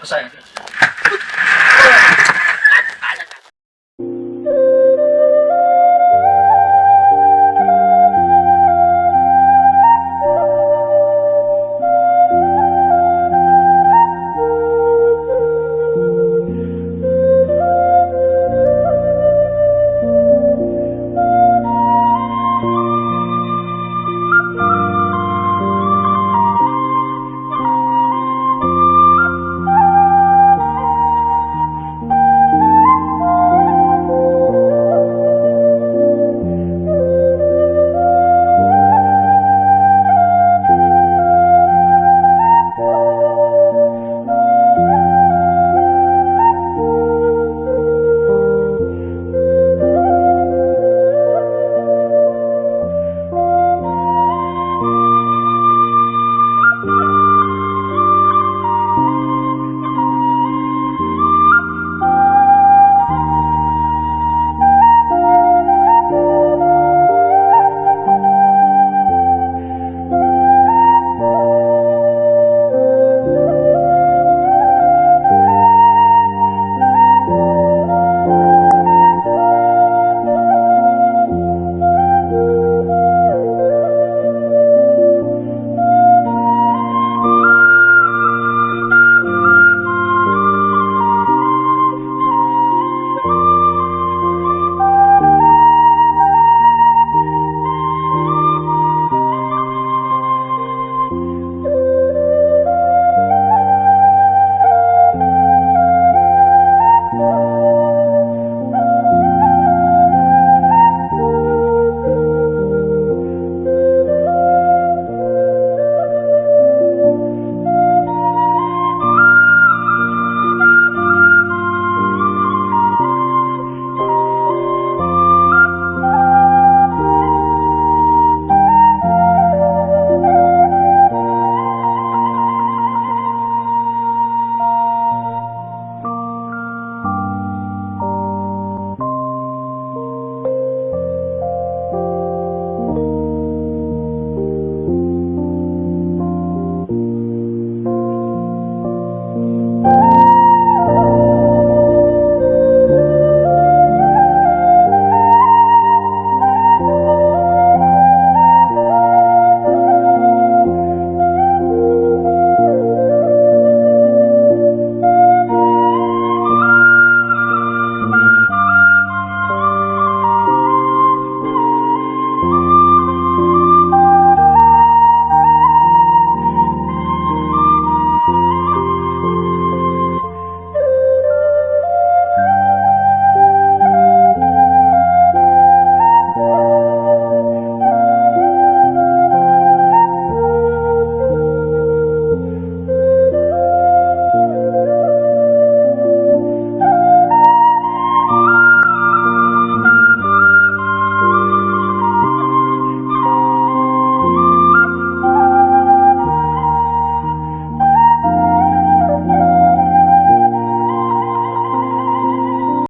不算人生